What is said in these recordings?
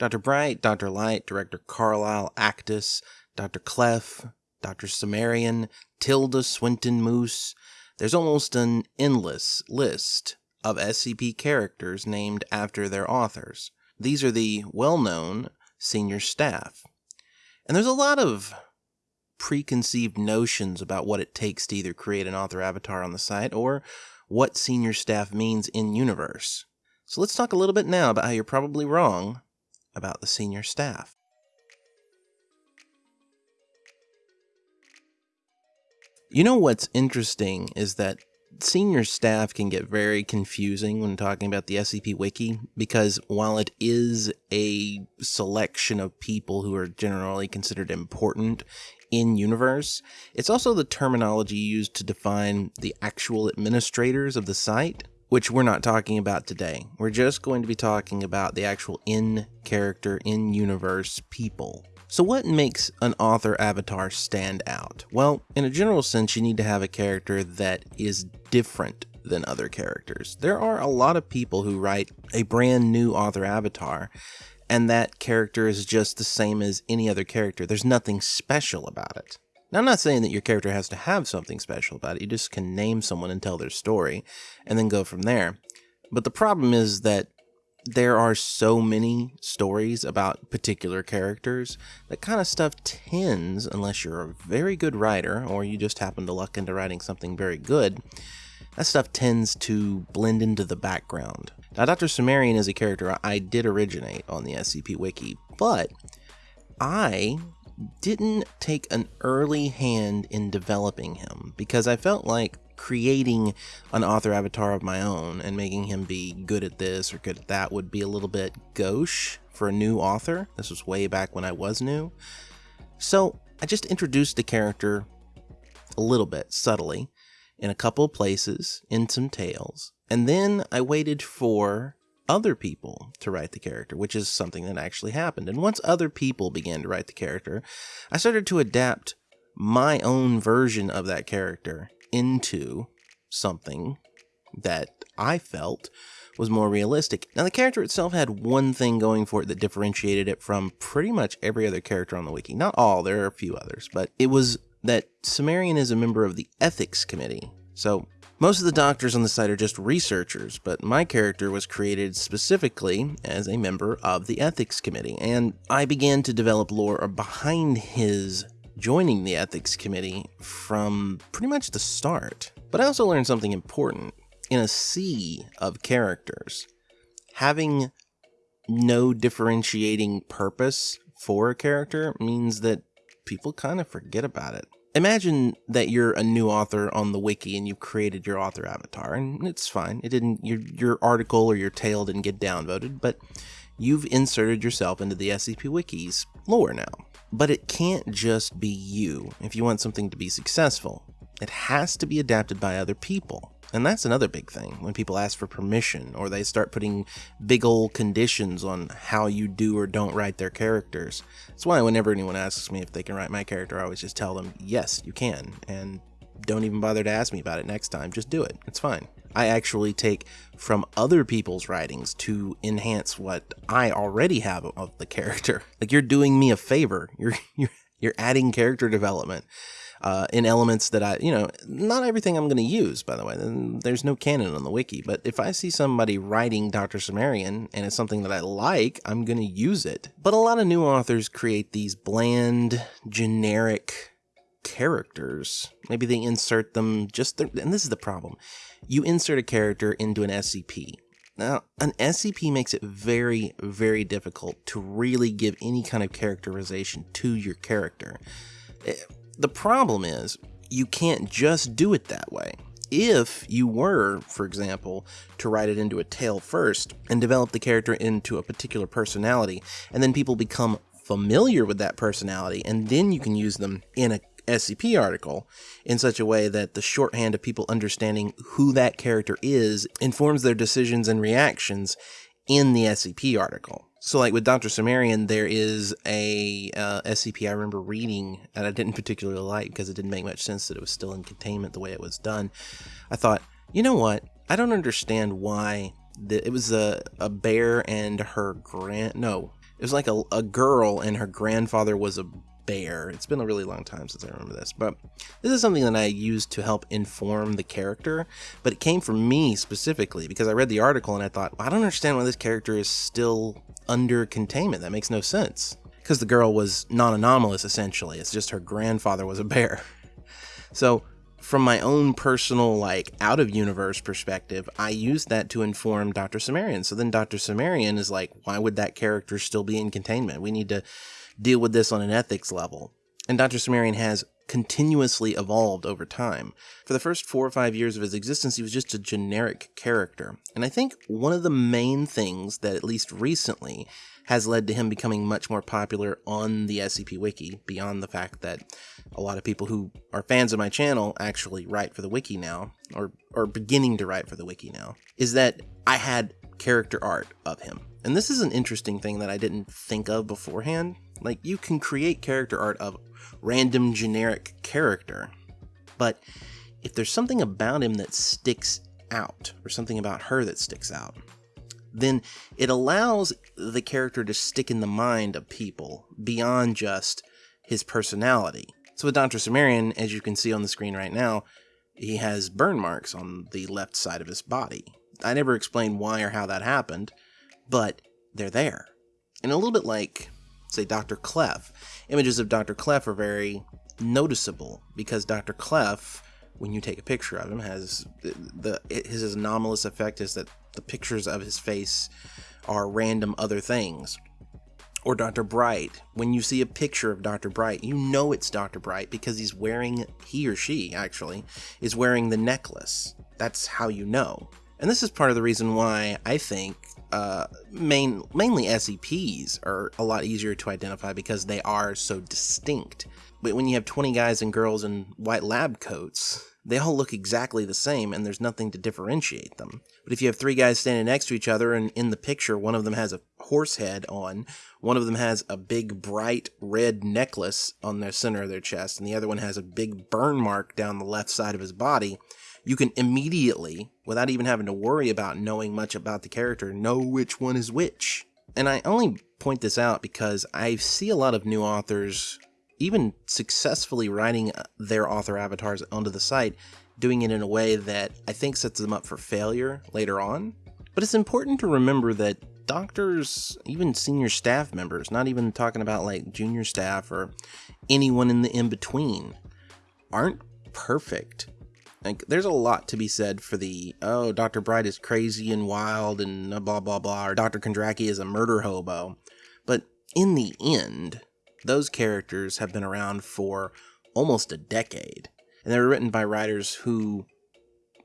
Dr. Bright, Dr. Light, Director Carlisle, Aktus, Dr. Clef, Dr. Cimmerian, Tilda Swinton Moose. There's almost an endless list of SCP characters named after their authors. These are the well known senior staff. And there's a lot of preconceived notions about what it takes to either create an author avatar on the site or what senior staff means in universe. So let's talk a little bit now about how you're probably wrong about the senior staff. You know what's interesting is that senior staff can get very confusing when talking about the SCP Wiki because while it is a selection of people who are generally considered important in universe, it's also the terminology used to define the actual administrators of the site, which we're not talking about today. We're just going to be talking about the actual in character, in universe people. So what makes an author avatar stand out? Well, in a general sense, you need to have a character that is different than other characters. There are a lot of people who write a brand new author avatar and that character is just the same as any other character. There's nothing special about it. Now, I'm not saying that your character has to have something special about it. You just can name someone and tell their story and then go from there. But the problem is that there are so many stories about particular characters that kind of stuff tends, unless you're a very good writer or you just happen to luck into writing something very good, that stuff tends to blend into the background. Now, Dr. Cimmerian is a character I did originate on the SCP Wiki, but I didn't take an early hand in developing him because I felt like creating an author avatar of my own and making him be good at this or good at that would be a little bit gauche for a new author. This was way back when I was new. So I just introduced the character a little bit subtly in a couple places in some tales. And then I waited for other people to write the character, which is something that actually happened. And once other people began to write the character, I started to adapt my own version of that character into something that I felt was more realistic. Now, the character itself had one thing going for it that differentiated it from pretty much every other character on the wiki. Not all, there are a few others, but it was that Cimmerian is a member of the ethics committee. So, most of the doctors on the site are just researchers, but my character was created specifically as a member of the ethics committee, and I began to develop lore behind his joining the ethics committee from pretty much the start. But I also learned something important. In a sea of characters, having no differentiating purpose for a character means that people kind of forget about it. Imagine that you're a new author on the wiki and you've created your author avatar, and it's fine. It didn't your your article or your tale didn't get downvoted, but you've inserted yourself into the SCP Wiki's lore now. But it can't just be you if you want something to be successful. It has to be adapted by other people. And that's another big thing when people ask for permission or they start putting big old conditions on how you do or don't write their characters. That's why whenever anyone asks me if they can write my character, I always just tell them, yes, you can. And don't even bother to ask me about it next time. Just do it. It's fine. I actually take from other people's writings to enhance what I already have of the character. Like you're doing me a favor. You're you're you're adding character development uh, in elements that I, you know, not everything I'm going to use. By the way, there's no canon on the wiki. But if I see somebody writing Dr. Cimmerian and it's something that I like, I'm going to use it. But a lot of new authors create these bland, generic characters. Maybe they insert them just, and this is the problem you insert a character into an SCP. Now, an SCP makes it very, very difficult to really give any kind of characterization to your character. The problem is, you can't just do it that way. If you were, for example, to write it into a tale first and develop the character into a particular personality, and then people become familiar with that personality, and then you can use them in a SCP article in such a way that the shorthand of people understanding who that character is informs their decisions and reactions in the SCP article. So, like with Dr. Cimmerian, there is a uh, SCP I remember reading and I didn't particularly like because it didn't make much sense that it was still in containment the way it was done. I thought, you know what? I don't understand why it was a, a bear and her grand no it was like a, a girl and her grandfather was a bear it's been a really long time since i remember this but this is something that i used to help inform the character but it came from me specifically because i read the article and i thought well, i don't understand why this character is still under containment that makes no sense because the girl was non-anomalous essentially it's just her grandfather was a bear so from my own personal like out of universe perspective, I used that to inform Dr. Cimmerian. So then Dr. Cimmerian is like, why would that character still be in containment? We need to deal with this on an ethics level. And Dr. Cimmerian has continuously evolved over time. For the first four or five years of his existence, he was just a generic character. And I think one of the main things that, at least recently, has led to him becoming much more popular on the SCP Wiki, beyond the fact that a lot of people who are fans of my channel actually write for the Wiki now, or are beginning to write for the Wiki now, is that I had character art of him. And this is an interesting thing that I didn't think of beforehand. Like, you can create character art of random generic character, but if there's something about him that sticks out, or something about her that sticks out, then it allows the character to stick in the mind of people beyond just his personality. So with Dr. Cimmerian, as you can see on the screen right now, he has burn marks on the left side of his body. I never explained why or how that happened, but they're there. And a little bit like, say, Dr. Clef. Images of Dr. Clef are very noticeable because Dr. Clef, when you take a picture of him, has the, the his anomalous effect is that the pictures of his face are random other things. Or Dr. Bright. When you see a picture of Dr. Bright, you know it's Dr. Bright because he's wearing, he or she actually, is wearing the necklace. That's how you know. And this is part of the reason why I think uh, main, mainly SCPs are a lot easier to identify because they are so distinct. But when you have 20 guys and girls in white lab coats, they all look exactly the same and there's nothing to differentiate them. But if you have three guys standing next to each other and in the picture one of them has a horse head on, one of them has a big bright red necklace on the center of their chest, and the other one has a big burn mark down the left side of his body, you can immediately, without even having to worry about knowing much about the character, know which one is which. And I only point this out because I see a lot of new authors even successfully writing uh, their author avatars onto the site, doing it in a way that I think sets them up for failure later on. But it's important to remember that doctors, even senior staff members, not even talking about like junior staff or anyone in the in between, aren't perfect. Like, there's a lot to be said for the, oh, Dr. Bright is crazy and wild and blah, blah, blah, or Dr. Kondraki is a murder hobo. But in the end, those characters have been around for almost a decade, and they were written by writers who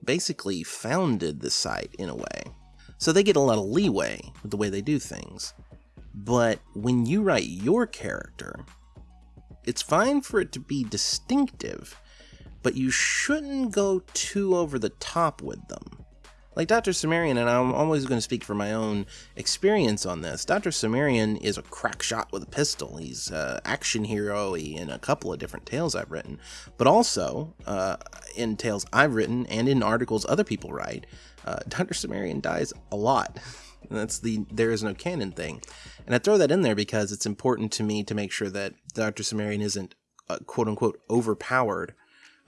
basically founded the site in a way. So they get a lot of leeway with the way they do things. But when you write your character, it's fine for it to be distinctive, but you shouldn't go too over the top with them. Like Dr. Cimmerian, and I'm always going to speak for my own experience on this, Dr. Cimmerian is a crack shot with a pistol. He's an action hero in a couple of different tales I've written, but also uh, in tales I've written and in articles other people write, uh, Dr. Cimmerian dies a lot. That's the there is no canon thing. And I throw that in there because it's important to me to make sure that Dr. Cimmerian isn't uh, quote unquote overpowered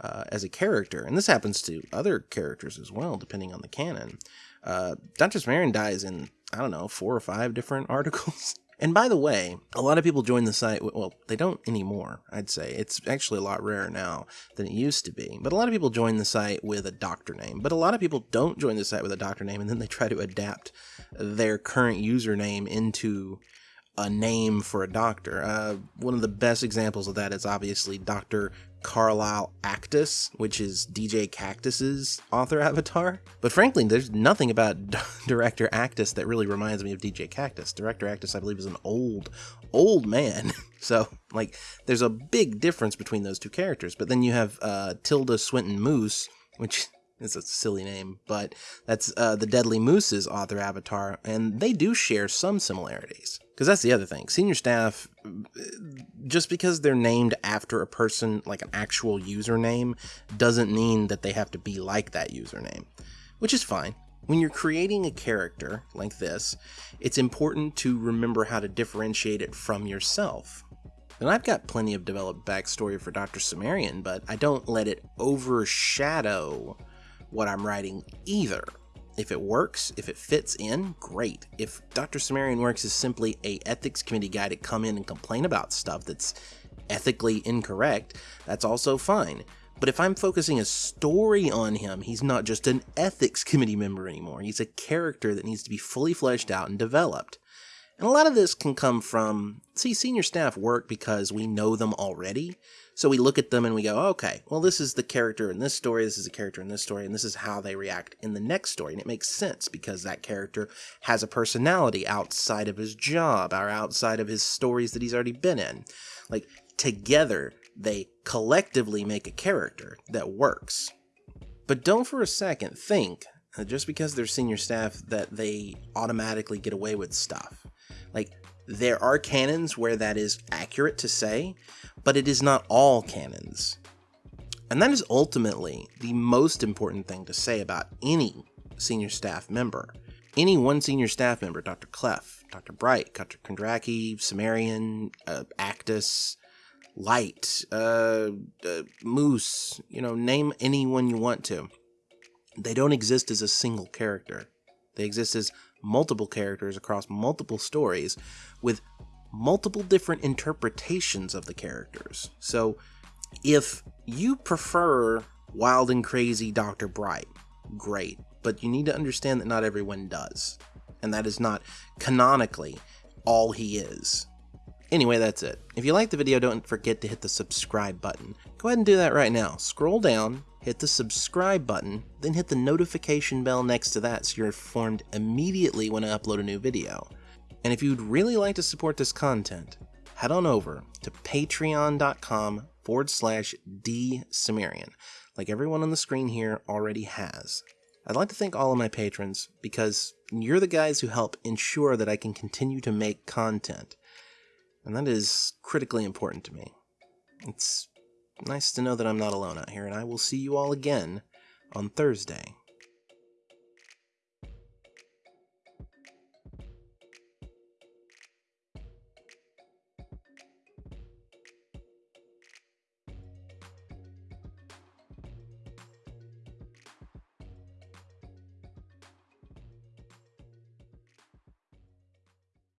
uh, as a character, and this happens to other characters as well, depending on the canon. Uh, Dr. Cimmerian dies in, I don't know, four or five different articles. And by the way, a lot of people join the site. Well, they don't anymore, I'd say. It's actually a lot rarer now than it used to be. But a lot of people join the site with a doctor name. But a lot of people don't join the site with a doctor name and then they try to adapt their current username into a name for a doctor. Uh, one of the best examples of that is obviously Dr. Carlisle Aktus, which is DJ Cactus's author avatar. But frankly, there's nothing about Director Aktus that really reminds me of DJ Cactus. Director Aktus, I believe, is an old, old man. so, like, there's a big difference between those two characters. But then you have uh, Tilda Swinton Moose, which is a silly name, but that's uh, the Deadly Moose's author avatar, and they do share some similarities. Because that's the other thing. Senior staff, just because they're named after a person, like an actual username, doesn't mean that they have to be like that username, which is fine. When you're creating a character like this, it's important to remember how to differentiate it from yourself. And I've got plenty of developed backstory for Dr. Cimmerian, but I don't let it overshadow what I'm writing either. If it works, if it fits in, great. If Dr. Cimmerian works as simply a ethics committee guy to come in and complain about stuff that's ethically incorrect, that's also fine. But if I'm focusing a story on him, he's not just an ethics committee member anymore. He's a character that needs to be fully fleshed out and developed. And a lot of this can come from, see, senior staff work because we know them already. So we look at them and we go, okay, well, this is the character in this story, this is a character in this story, and this is how they react in the next story. And it makes sense because that character has a personality outside of his job or outside of his stories that he's already been in. Like, together, they collectively make a character that works. But don't for a second think just because they're senior staff that they automatically get away with stuff. Like, there are canons where that is accurate to say, but it is not all canons. And that is ultimately the most important thing to say about any senior staff member. Any one senior staff member, Dr. Clef, Dr. Bright, Dr. Kondraki, Cimmerian, uh, Aktus, Light, uh, uh, Moose, you know, name anyone you want to. They don't exist as a single character. They exist as multiple characters across multiple stories with multiple different interpretations of the characters. So, if you prefer Wild and Crazy Dr. Bright, great, but you need to understand that not everyone does. And that is not canonically all he is. Anyway, that's it. If you liked the video, don't forget to hit the subscribe button. Go ahead and do that right now. Scroll down, hit the subscribe button, then hit the notification bell next to that so you're informed immediately when I upload a new video. And if you'd really like to support this content, head on over to patreon.com forward slash dcimmerian, like everyone on the screen here already has. I'd like to thank all of my patrons because you're the guys who help ensure that I can continue to make content and that is critically important to me. It's nice to know that I'm not alone out here, and I will see you all again on Thursday.